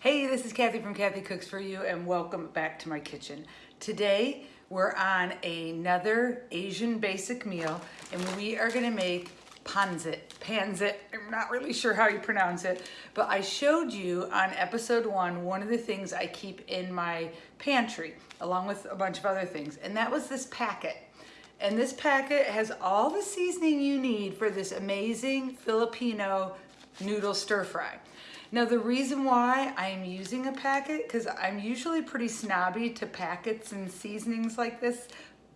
Hey, this is Kathy from Kathy Cooks For You and welcome back to my kitchen. Today, we're on another Asian basic meal and we are gonna make panzit, panzit, I'm not really sure how you pronounce it, but I showed you on episode one, one of the things I keep in my pantry, along with a bunch of other things, and that was this packet. And this packet has all the seasoning you need for this amazing Filipino noodle stir fry. Now the reason why I'm using a packet, because I'm usually pretty snobby to packets and seasonings like this,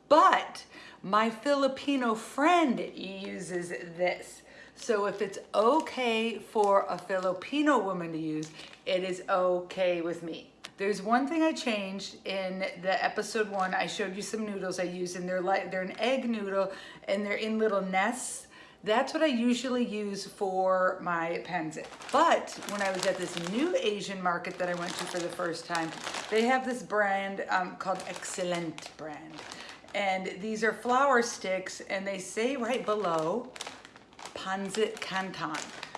but my Filipino friend uses this. So if it's okay for a Filipino woman to use, it is okay with me. There's one thing I changed in the episode one. I showed you some noodles I use and they're like they're an egg noodle and they're in little nests that's what I usually use for my pansit. But when I was at this new Asian market that I went to for the first time, they have this brand um, called Excellent brand. And these are flour sticks and they say right below, Pansit Canton.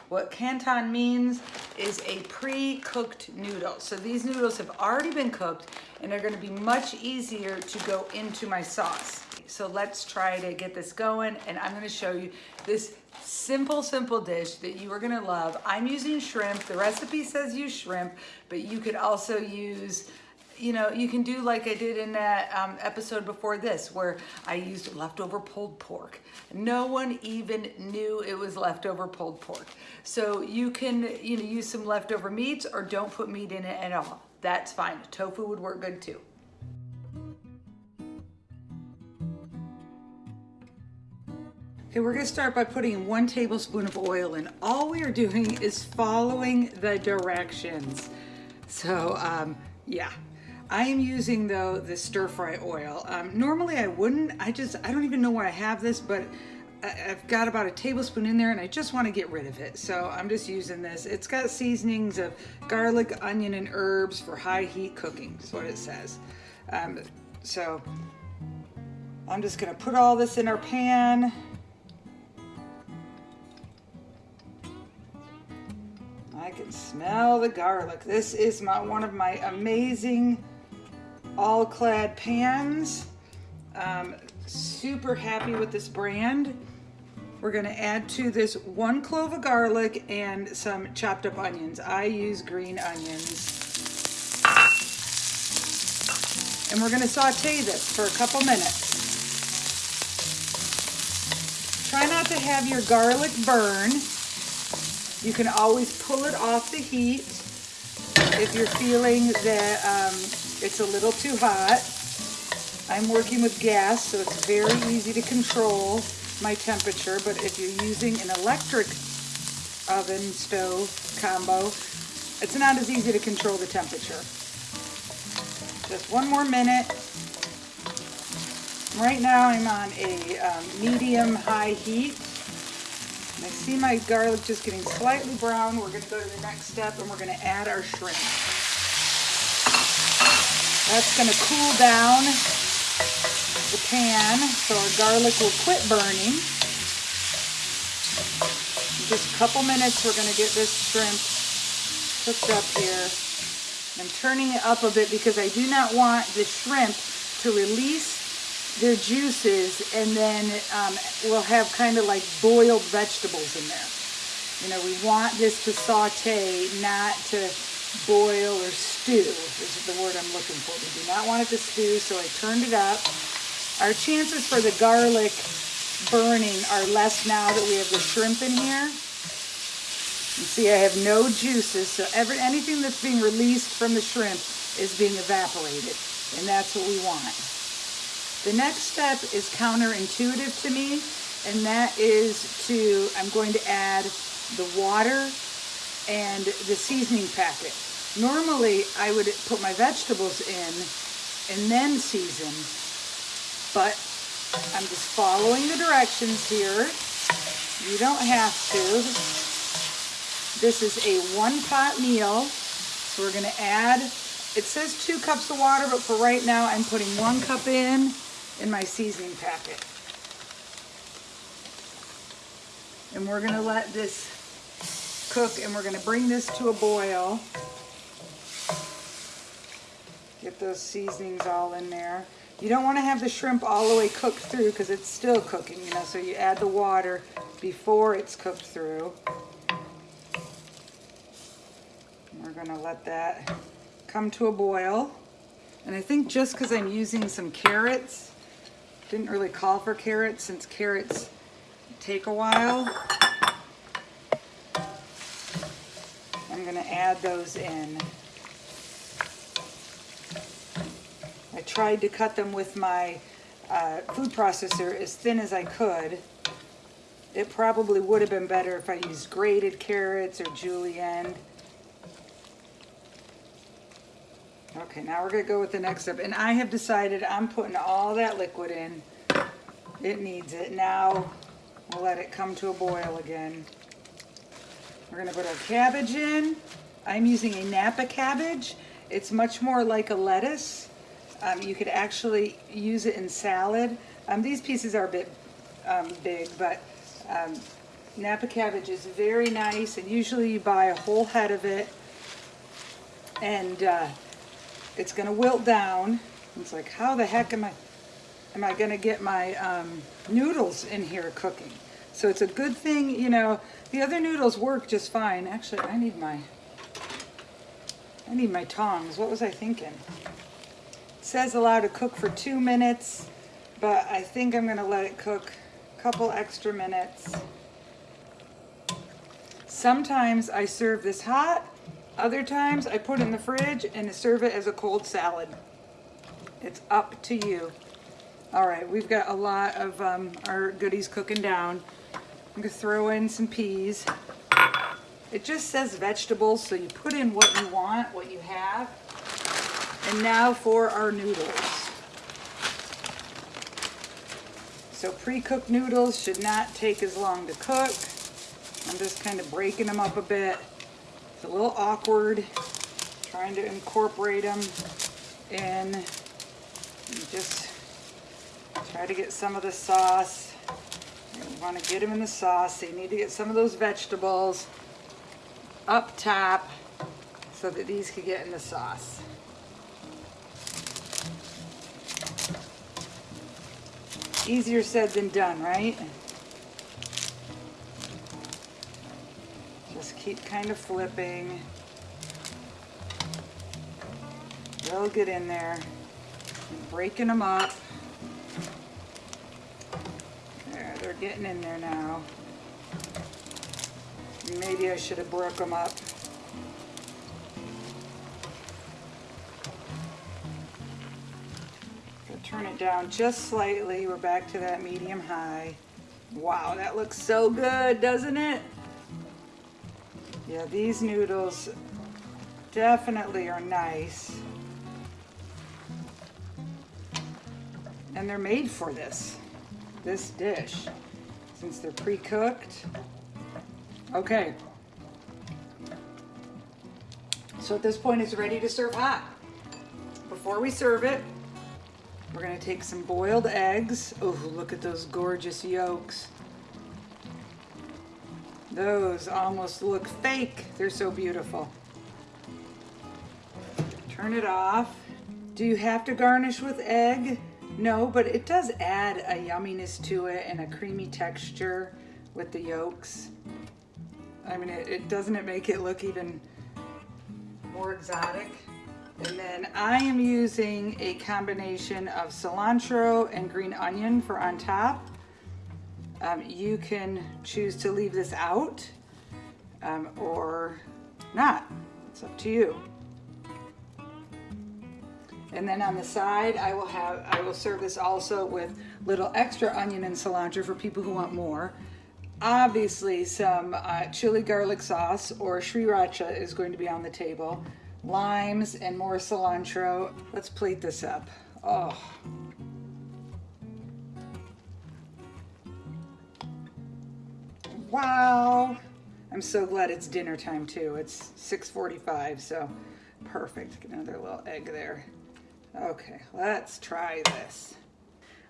What canton means is a pre-cooked noodle. So these noodles have already been cooked and they're gonna be much easier to go into my sauce. So let's try to get this going and I'm gonna show you this simple, simple dish that you are gonna love. I'm using shrimp. The recipe says use shrimp, but you could also use you know, you can do like I did in that um, episode before this, where I used leftover pulled pork. No one even knew it was leftover pulled pork. So you can, you know, use some leftover meats or don't put meat in it at all. That's fine. Tofu would work good too. Okay, we're gonna start by putting one tablespoon of oil in. All we are doing is following the directions. So, um, yeah. I am using though the stir fry oil. Um, normally I wouldn't, I just, I don't even know why I have this, but I've got about a tablespoon in there and I just want to get rid of it. So I'm just using this. It's got seasonings of garlic, onion, and herbs for high heat cooking, is what it says. Um, so I'm just gonna put all this in our pan. Can smell the garlic. This is my one of my amazing all-clad pans. Um, super happy with this brand. We're gonna add to this one clove of garlic and some chopped up onions. I use green onions. And we're gonna saute this for a couple minutes. Try not to have your garlic burn. You can always pull it off the heat if you're feeling that um, it's a little too hot. I'm working with gas, so it's very easy to control my temperature, but if you're using an electric oven stove combo, it's not as easy to control the temperature. Just one more minute. Right now I'm on a um, medium high heat. I see my garlic just getting slightly brown. We're gonna go to the next step and we're gonna add our shrimp. That's gonna cool down the pan so our garlic will quit burning. In just a couple minutes we're gonna get this shrimp cooked up here. I'm turning it up a bit because I do not want the shrimp to release their juices and then um, we'll have kind of like boiled vegetables in there. You know, we want this to saute, not to boil or stew. Is the word I'm looking for. We do not want it to stew, so I turned it up. Our chances for the garlic burning are less now that we have the shrimp in here. You see I have no juices, so every, anything that's being released from the shrimp is being evaporated, and that's what we want. The next step is counterintuitive to me, and that is to, I'm going to add the water and the seasoning packet. Normally, I would put my vegetables in and then season, but I'm just following the directions here. You don't have to. This is a one pot meal, so we're gonna add, it says two cups of water, but for right now, I'm putting one cup in in my seasoning packet. And we're gonna let this cook and we're gonna bring this to a boil. Get those seasonings all in there. You don't want to have the shrimp all the way cooked through because it's still cooking, you know, so you add the water before it's cooked through. We're going to let that come to a boil. And I think just because I'm using some carrots, didn't really call for carrots since carrots take a while. I'm going to add those in. I tried to cut them with my uh, food processor as thin as I could. It probably would have been better if I used grated carrots or julienne. Okay, now we're gonna go with the next step. And I have decided I'm putting all that liquid in. It needs it. Now we'll let it come to a boil again. We're gonna put our cabbage in. I'm using a Napa cabbage. It's much more like a lettuce. Um, you could actually use it in salad. Um, these pieces are a bit um, big, but um, Napa cabbage is very nice, and usually you buy a whole head of it, and uh, it's gonna wilt down. It's like, how the heck am I, am I gonna get my um, noodles in here cooking? So it's a good thing, you know, the other noodles work just fine. Actually, I need my, I need my tongs. What was I thinking? It says allow to cook for two minutes, but I think I'm gonna let it cook a couple extra minutes. Sometimes I serve this hot, other times I put in the fridge and serve it as a cold salad. It's up to you. All right, we've got a lot of um, our goodies cooking down. I'm gonna throw in some peas. It just says vegetables, so you put in what you want, what you have. And now for our noodles. So pre-cooked noodles should not take as long to cook. I'm just kind of breaking them up a bit. A little awkward trying to incorporate them in. Just try to get some of the sauce. You want to get them in the sauce. So you need to get some of those vegetables up top so that these could get in the sauce. Easier said than done, right? Keep kind of flipping. They'll get in there. And breaking them up. There, they're getting in there now. Maybe I should have broke them up. turn it down just slightly. We're back to that medium high. Wow, that looks so good, doesn't it? Yeah, these noodles definitely are nice. And they're made for this, this dish, since they're pre-cooked. Okay. So at this point, it's ready to serve hot. Before we serve it, we're gonna take some boiled eggs. Oh, look at those gorgeous yolks. Those almost look fake. They're so beautiful. Turn it off. Do you have to garnish with egg? No, but it does add a yumminess to it and a creamy texture with the yolks. I mean, it, it doesn't it make it look even more exotic? And then I am using a combination of cilantro and green onion for on top. Um, you can choose to leave this out um, or not. It's up to you. And then on the side, I will have, I will serve this also with little extra onion and cilantro for people who want more. Obviously, some uh, chili garlic sauce or sriracha is going to be on the table limes, and more cilantro. Let's plate this up. Oh. Wow. I'm so glad it's dinner time too. It's 6.45, so perfect. Get another little egg there. Okay, let's try this.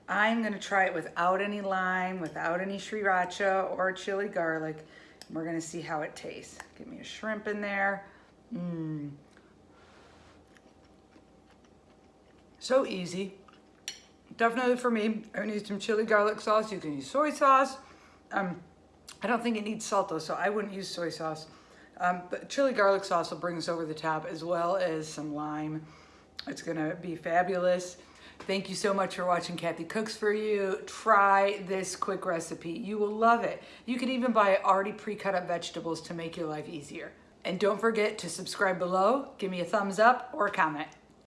I'm gonna try it without any lime, without any sriracha or chili garlic. We're gonna see how it tastes. Give me a shrimp in there. Mmm. So easy. Definitely for me, I need some chili garlic sauce. You can use soy sauce. Um, I don't think it needs salt though, so I wouldn't use soy sauce. Um, but chili garlic sauce will bring us over the top as well as some lime. It's gonna be fabulous. Thank you so much for watching Kathy Cooks For You. Try this quick recipe. You will love it. You can even buy already pre-cut up vegetables to make your life easier. And don't forget to subscribe below, give me a thumbs up or a comment.